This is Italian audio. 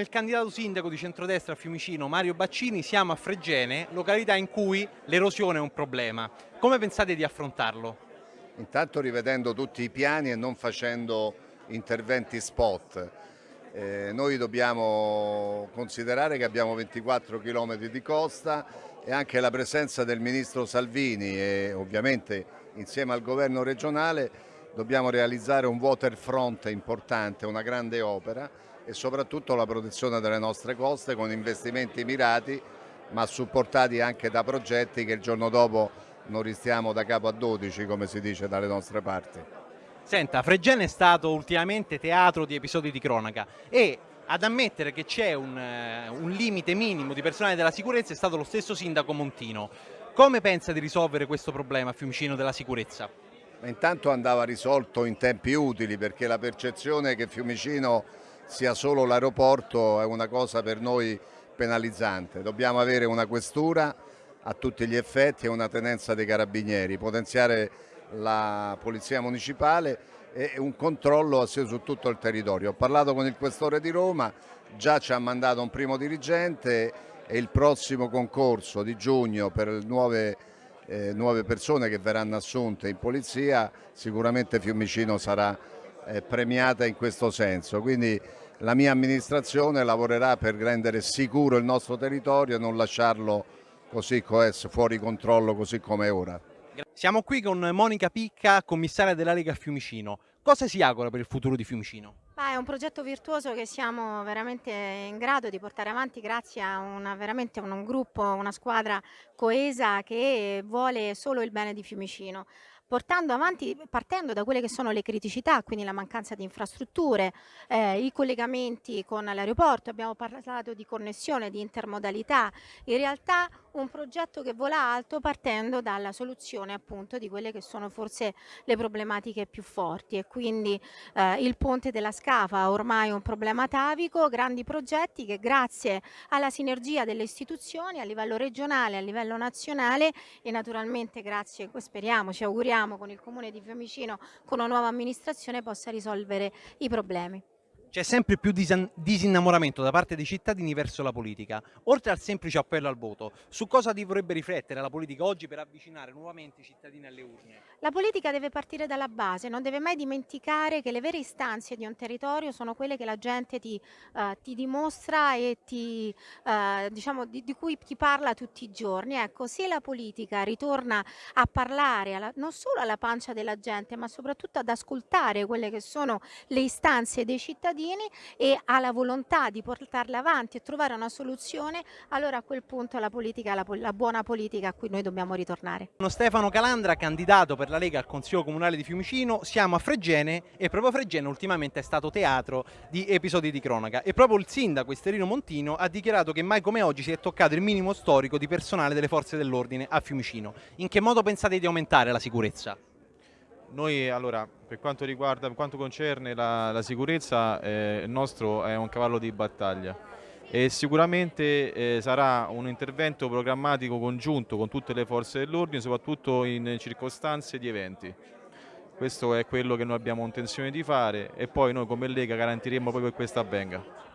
il candidato sindaco di centrodestra a Fiumicino, Mario Baccini, siamo a Fregene, località in cui l'erosione è un problema. Come pensate di affrontarlo? Intanto rivedendo tutti i piani e non facendo interventi spot. Eh, noi dobbiamo considerare che abbiamo 24 km di costa e anche la presenza del Ministro Salvini e ovviamente insieme al governo regionale dobbiamo realizzare un waterfront importante, una grande opera e soprattutto la protezione delle nostre coste con investimenti mirati ma supportati anche da progetti che il giorno dopo non ristiamo da capo a 12 come si dice dalle nostre parti. Senta, Fregene è stato ultimamente teatro di episodi di cronaca e ad ammettere che c'è un, eh, un, limite minimo di personale della sicurezza è stato lo stesso sindaco Montino. Come pensa di risolvere questo problema a Fiumicino della sicurezza? Intanto andava risolto in tempi utili perché la percezione che Fiumicino sia solo l'aeroporto è una cosa per noi penalizzante. Dobbiamo avere una questura a tutti gli effetti e una tenenza dei carabinieri, potenziare la polizia municipale e un controllo su tutto il territorio. Ho parlato con il questore di Roma, già ci ha mandato un primo dirigente e il prossimo concorso di giugno per nuove, eh, nuove persone che verranno assunte in polizia, sicuramente Fiumicino sarà eh, premiata in questo senso. Quindi la mia amministrazione lavorerà per rendere sicuro il nostro territorio e non lasciarlo così fuori controllo così come è ora. Siamo qui con Monica Picca, commissaria della Lega Fiumicino. Cosa si augura per il futuro di Fiumicino? Ah, è un progetto virtuoso che siamo veramente in grado di portare avanti grazie a una, veramente un gruppo, una squadra coesa che vuole solo il bene di Fiumicino portando avanti, partendo da quelle che sono le criticità, quindi la mancanza di infrastrutture, eh, i collegamenti con l'aeroporto, abbiamo parlato di connessione, di intermodalità, in realtà un progetto che vola alto partendo dalla soluzione appunto di quelle che sono forse le problematiche più forti. E quindi eh, il ponte della Scafa ormai un problema atavico, grandi progetti che grazie alla sinergia delle istituzioni a livello regionale, a livello nazionale e naturalmente grazie, speriamo, ci auguriamo con il comune di Fiumicino, con una nuova amministrazione possa risolvere i problemi. C'è sempre più disinnamoramento da parte dei cittadini verso la politica. Oltre al semplice appello al voto, su cosa dovrebbe riflettere la politica oggi per avvicinare nuovamente i cittadini alle urne? La politica deve partire dalla base, non deve mai dimenticare che le vere istanze di un territorio sono quelle che la gente ti, uh, ti dimostra e ti, uh, diciamo, di, di, cui ti parla tutti i giorni. Ecco, se la politica ritorna a parlare alla, non solo alla pancia della gente, ma soprattutto ad ascoltare quelle che sono le istanze dei cittadini, cittadini e ha la volontà di portarle avanti e trovare una soluzione, allora a quel punto la politica la, la buona politica a cui noi dobbiamo ritornare. Sono Stefano Calandra, candidato per la Lega al Consiglio Comunale di Fiumicino, siamo a Fregene e proprio Fregene ultimamente è stato teatro di episodi di cronaca e proprio il sindaco Esterino Montino ha dichiarato che mai come oggi si è toccato il minimo storico di personale delle forze dell'ordine a Fiumicino. In che modo pensate di aumentare la sicurezza? Noi allora, per quanto riguarda, per quanto concerne la, la sicurezza, eh, il nostro è un cavallo di battaglia e sicuramente eh, sarà un intervento programmatico congiunto con tutte le forze dell'ordine, soprattutto in circostanze di eventi. Questo è quello che noi abbiamo intenzione di fare e poi noi come Lega garantiremo proprio che questo avvenga.